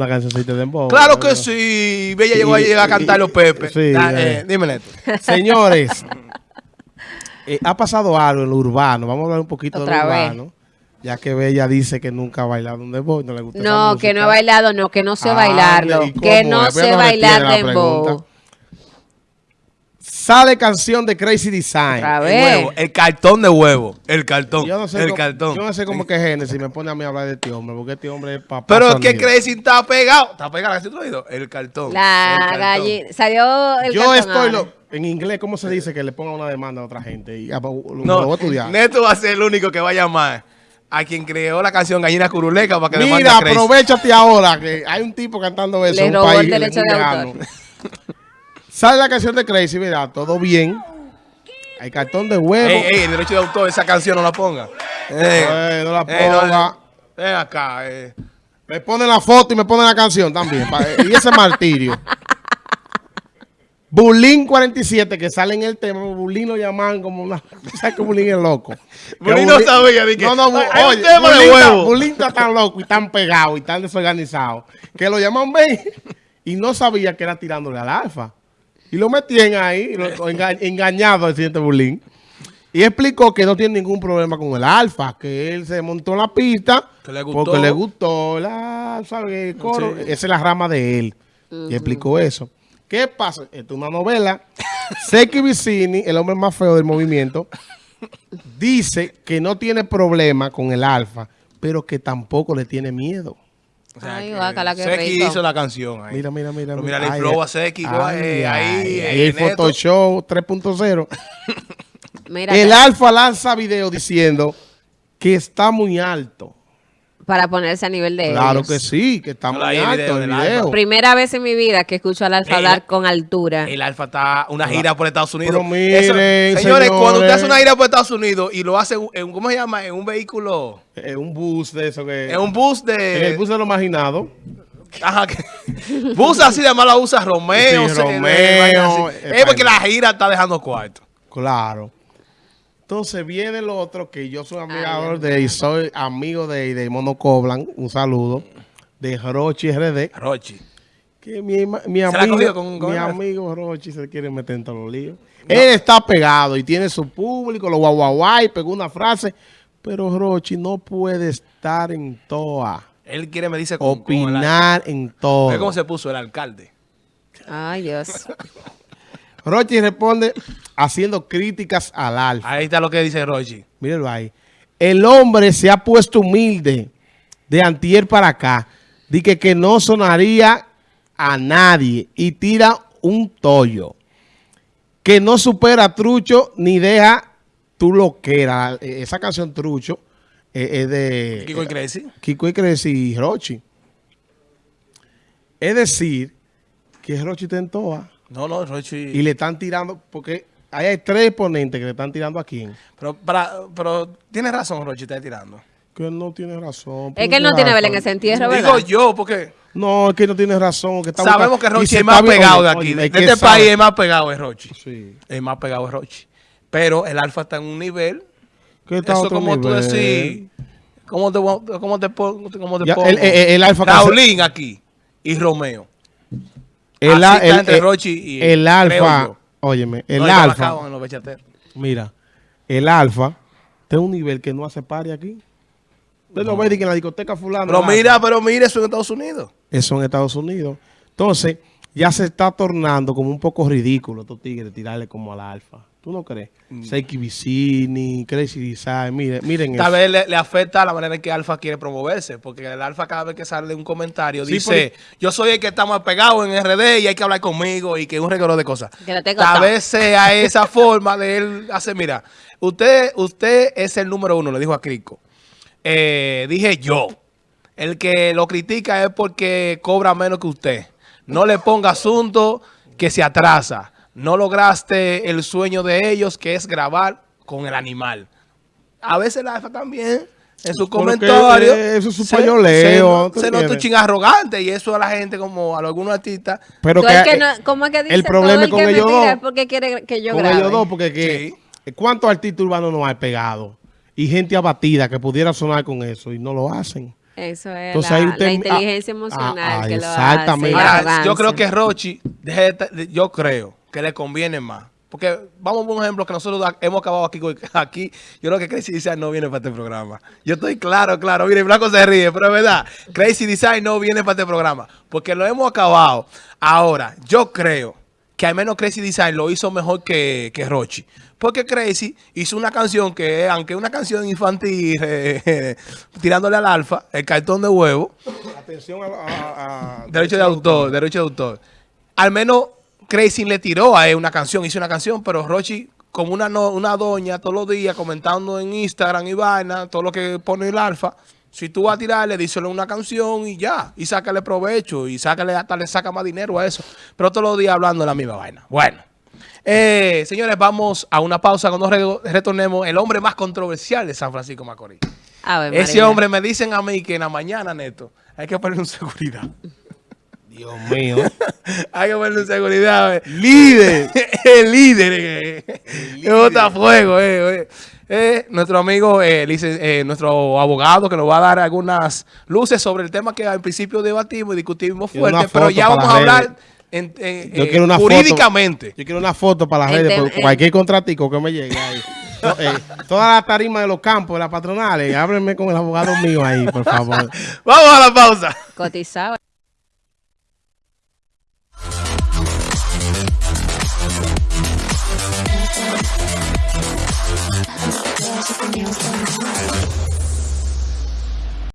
una cancioncita de dembow. Claro que sí. Bella llegó a, llegar a cantar los Pepe. Sí, Da- eh. eh, dime. Señores, eh, ha pasado algo en lo urbano. Vamos a hablar un poquito Otra de lo vez. urbano. Ya que Bella dice que nunca ha bailado un dembow, no le gusta No, que no música. bailado, no, que no sé Ah, bailarlo. ¿y cómo Que no sé bailar dembow. Sale canción de Crazy Design. El vez. huevo, el cartón de huevo. El cartón. Yo no sé el cómo, cartón. Yo no sé cómo que Genesis me pone a mí a hablar de este hombre, porque este hombre es papá. Pero sonido. ¿qué Crazy está pegado? Está pegado, ¿has oído? El cartón. La El cartón. gallina. Salió el Yo cartón estoy ahora. lo- en inglés, ¿cómo se dice que le ponga una demanda a otra gente? Y, ah, lo, lo No, voy a estudiar. Neto va a ser el único que va a llamar a quien creó la canción Gallina Curuleca para que Mira, a Crazy. aprovechate ahora que hay un tipo cantando eso Le robó el derecho de autor. Sale la canción de Crazy, mira, todo bien. Hay cartón de huevo. Ey, ey, el derecho de autor, esa canción no la ponga. Eh, Eh, no la eh, no, ponga. Acá, eh. Me ponen la foto y me ponen la canción también. y ese martirio. Bulín 47, que sale en el tema. Bulín lo llaman como una. ¿Sabes que Bulín es loco? Bulín no sabía, que, No, no, Bu- hay un de está-. Bulín está tan loco y tan pegado y tan desorganizado que lo llaman Ben y no sabía que era tirándole al alfa. Y lo metían ahí, lo- lo enga- engañado al siguiente Bulín. Y explicó que no tiene ningún problema con el alfa, que él se montó en la pista Que le gustó. porque le gustó la, ¿sabe? el coro. Sí. Esa es la rama de él. Y explicó eso. ¿Qué pasa? Esto es una novela. Seki Vicini, el hombre más feo del movimiento, dice que no tiene problema con el alfa, pero que tampoco le tiene miedo. O sea, Ay, que guácala, qué Seki rico. hizo la canción ahí. Mira, mira, mira. Pero mira. mira el flow a Seki, ay, ahí, ay, ahí, ahí el Neto. Photoshop 3.0. Mira, El alfa lanza video diciendo que está muy alto. Para ponerse a nivel de Claro ellos. que sí, que está No, muy ahí el alto video el video. Primera vez en mi vida que escucho al alfa Ey, hablar la- con altura. El Alfa está una gira por Estados Unidos. Pero miren, señores, señores. cuando usted hace una gira por Estados Unidos y lo hace en, un- ¿cómo se llama? En un vehículo, Es un bus de eso que... en un bus en el de... bus de lo marginado. Ajá, que- bus así de mala usa Romeo. Sí, Romeo, eh, Es porque la gira está dejando cuarto. Claro. Entonces viene el otro que yo soy amigador Ay, de y soy amigo de, de Mono Coblan. Un saludo. De Rochi RD. Rochi. Que mi, mi amigo, con- con mi él? amigo Rochi se quiere meter en todos los líos. Él está pegado y tiene su público, lo guau guau guau, y pegó una frase. Pero Rochi no puede estar en toa. Él quiere me dice con, con el- Opinar en todo. Cómo se puso el alcalde. Ay, Dios. Rochi responde haciendo críticas al alfa. Ahí está lo que dice Rochi. Mírenlo ahí. El hombre se ha puesto humilde de antier para acá. Dice que no sonaría a nadie y tira un tollo. Que no supera a Trucho ni deja tu loquera. Eh, Esa canción Trucho eh, es de Kiko y Crazy. Kiko y Crazy y Rochi. Es decir, que Rochi está en toa No, no, Rochi. y le están tirando, porque ahí hay tres exponentes que le están tirando a quién. Pero, para, pero tiene razón, Rochi, está tirando. Que él no tiene razón. Es que él no tiene Belén en ese entierro, ¿verdad? Digo yo, porque No, es que no tiene razón. Que está sabemos buscando- que Rochi se es más bien- pegado de aquí. oye, De es este sabe- país es más pegado es Rochi. Sí. El más pegado es Rochi. Pero el Alfa está en un nivel. Que está Eso otro como tú decís. ¿Cómo te, cómo te, pongo- cómo te Ya, pongo? el- el- el Alfa Raulín aquí y Romeo. El, Así está entre el- Rochi y el alfa, yo. Óyeme, el No, alfa, en los mira, el alfa en un nivel que no hace pari aquí. Usted lo ve en la discoteca fulana. Pero mira, pero mira eso en Estados Unidos. Eso en Estados Unidos. Entonces, ya se está tornando como un poco ridículo estos tigres tirarle como al alfa. ¿Tú no crees? Mm. Seiki Vicini, Crazy Design, miren, miren Tal eso. vez le, le afecta la manera en que Alfa quiere promoverse, porque el Alfa cada vez que sale un comentario Sí, dice, yo soy el que está más pegado en RD y hay que hablar conmigo y que un reguero de cosas. Tal vez sea esa forma de él hacer, mira, usted, usted es el número uno, le dijo a Crico. Eh, dije yo, el que lo critica es porque cobra menos que usted. No le ponga asunto que se atrasa. No lograste el sueño de ellos, que es grabar con el animal. A veces la AFA también, en su Pero que, comentario. eh, eso es su se- pañoleo, Se, ¿tú se nota un arrogante y eso a la gente, como a algunos artistas. Pero que, el que eh, no- ¿Cómo es que dice? el problema Todo es con ellos dos. porque quiere que yo con grabe. ellos dos, porque que, ¿cuántos artistas urbanos no hay pegados? Y gente abatida que pudiera sonar con eso y no lo hacen. Eso es Entonces la, ahí la usted- inteligencia ah, emocional ah, que lo hace. Ahora, yo creo que Rochi, yo creo que le conviene más. Porque vamos a un ejemplo que nosotros hemos acabado aquí. aquí yo creo que Crazy Design no viene para este programa. Yo estoy claro, claro. Mire, Blanco se ríe, pero es verdad. Crazy Design no viene para este programa. Porque lo hemos acabado. Ahora, yo creo que al menos Crazy Design lo hizo mejor que, que Rochi. Porque Crazy hizo una canción que, aunque es una canción infantil, eh, tirándole al alfa, el cartón de huevo, Atención a... Derecho de autor, derecho de autor. Al menos Crazy le tiró a él una canción, hizo una canción, pero Rochi, como una, no- una doña todos los días comentando en Instagram y vaina, todo lo que pone el alfa, si tú vas a tirarle, díselo una canción y ya, y sácale provecho, y sácale, hasta le saca más dinero a eso. Pero todos los días hablando de la misma vaina. Bueno. Eh, señores, vamos a una pausa. Cuando re- retornemos, el hombre más controversial de San Francisco Macorís. Ese María. hombre me dicen a mí que en la mañana, Neto, hay que ponerle un seguridad. Dios mío. Hay que ponerle un seguridad. eh. Líder. el líder. eh. Es botafuego, eh, eh. Eh, nuestro amigo, eh, eh, nuestro abogado, que nos va a dar algunas luces sobre el tema que al principio debatimos y discutimos fuerte, pero ya vamos a hablar redes. En- en- Yo eh, quiero una jurídicamente. foto. Yo quiero una foto para las redes, cualquier contratico que me llegue ahí. No, eh, toda la tarima de los campos, de las patronales, háblenme con el abogado mío ahí, por favor. Vamos a la pausa. Cotizado.